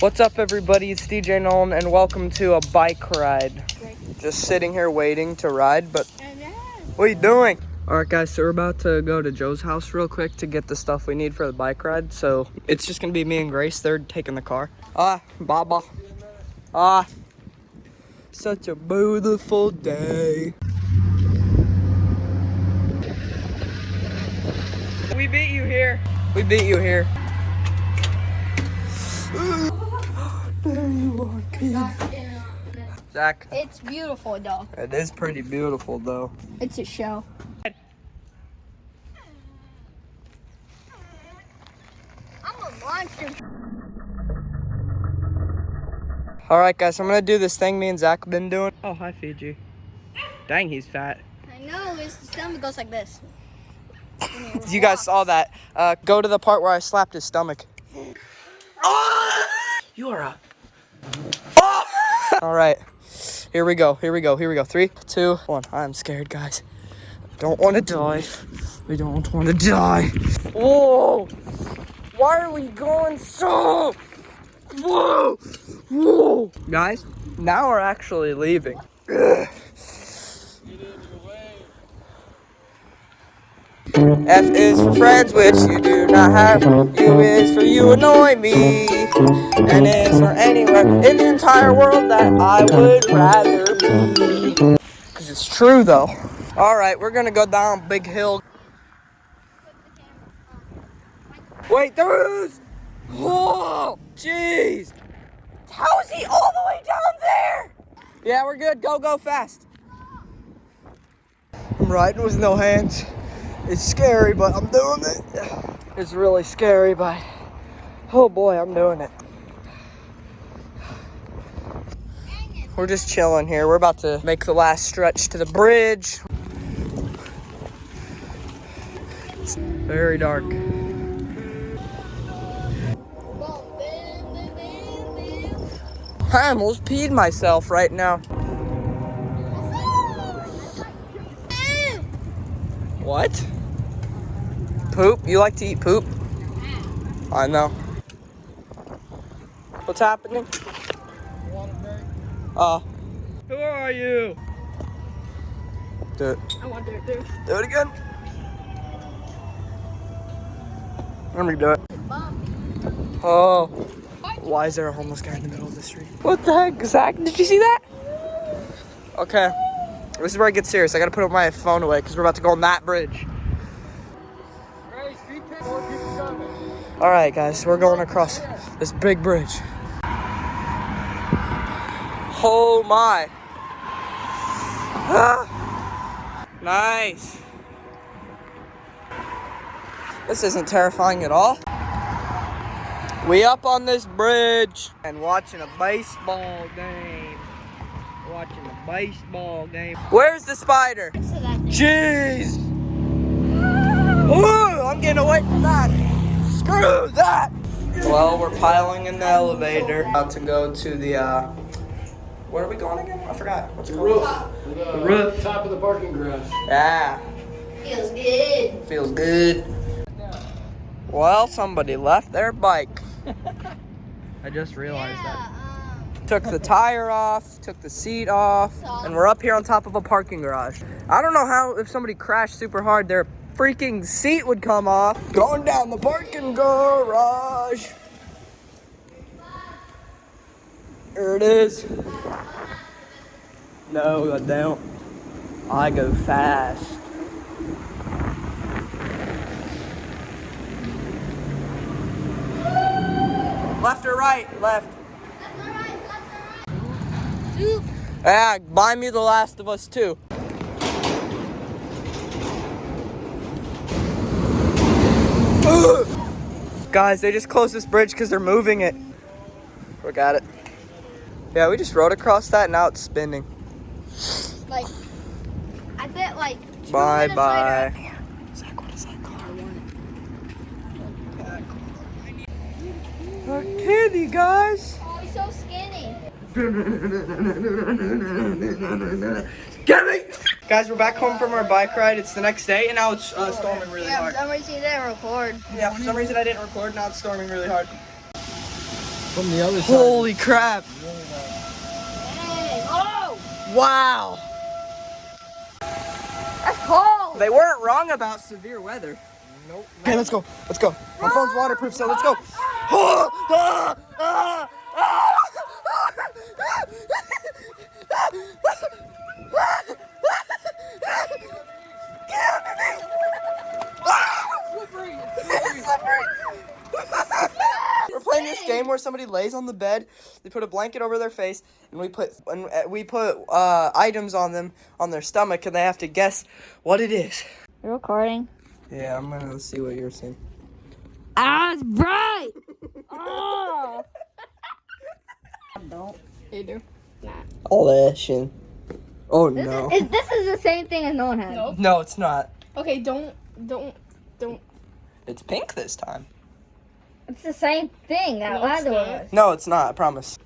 What's up, everybody? It's DJ Nolan, and welcome to a bike ride. Just sitting here waiting to ride, but what are you doing? All right, guys, so we're about to go to Joe's house real quick to get the stuff we need for the bike ride. So it's just gonna be me and Grace. They're taking the car. Ah, Baba. Ah, such a beautiful day. We beat you here. We beat you here. Zach, It's beautiful, though. it is pretty beautiful, though. It's a show. I'm a monster. All right, guys, I'm gonna do this thing me and Zach have been doing. Oh, hi, Fiji. Dang, he's fat. I know, his stomach goes like this. You guys saw that. Uh, go to the part where I slapped his stomach. You are a. All right, here we go. Here we go. Here we go. Three, two, one. I'm scared, guys. Don't want to die. We don't want to die. Whoa! Why are we going so? Whoa! Whoa! Guys, now we're actually leaving. F is for friends, which you do not have. U is for you annoy me. N is for anywhere in the entire world that I would rather be. Because it's true, though. All right, we're to go down Big Hill. Wait, there is! Whoa! Jeez! How is he all the way down there? Yeah, we're good. Go, go fast. I'm riding with no hands. It's scary, but I'm doing it. It's really scary, but oh boy, I'm doing it. We're just chilling here. We're about to make the last stretch to the bridge. It's very dark. I almost peed myself right now. What? Poop? You like to eat poop? I know. What's happening? Uh. Who are you? Do it. I want to do Do it again. Let me do it. Oh. Why is there a homeless guy in the middle of the street? What the heck, Zach? Did you see that? Okay. This is where I get serious. I gotta put my phone away because we're about to go on that bridge. All right, guys, we're going across this big bridge. Oh my. Ah. Nice. This isn't terrifying at all. We up on this bridge and watching a baseball game. Watching a baseball game. Where's the spider? Jeez. Ooh, I'm getting away from that. Screw that. Well, we're piling in the elevator. About to go to the, uh, where are we going again? I forgot. What's it The called? roof. The, roof. Top of the parking garage. Yeah, Feels good. feels good. Well, somebody left their bike. I just realized that. Took the tire off, took the seat off, and we're up here on top of a parking garage. I don't know how, if somebody crashed super hard, their freaking seat would come off. Going down the parking garage. There it is. No, I don't. I go fast. Left or right? Left. Yeah, buy me The Last of Us 2. Guys, they just closed this bridge because they're moving it. Look at it. Yeah, we just rode across that, and now it's spinning. Like, I bet like. Bye bye. later- Zach, what is that car? A kitty, guys. Oh, he's so skinny. Get me! Guys, we're back home from our bike ride. It's the next day, and now it's uh, storming really Yeah, for some reason you didn't record. Yeah, for some reason I didn't record. Now it's storming really hard. From the other side. Holy crap! Dang. Oh, Wow! that's cold. They weren't wrong about severe weather. Nope. Okay, let's go. Let's go. My phone's waterproof, so let's go. Ah, ah, ah. Game where somebody lays on the bed, they put a blanket over their face, and we put and uh, we put uh, items on them on their stomach, and they have to guess what it is. You're recording. Yeah, I'm gonna see what you're seeing. Ah, it's bright. oh. I Don't. You do. All that shit. Oh This no. is, is this is the same thing as no one has. No. No, it's not. Okay, don't, don't, don't. It's pink this time. It's the same thing that No, it's other one was. No, it's not. I promise.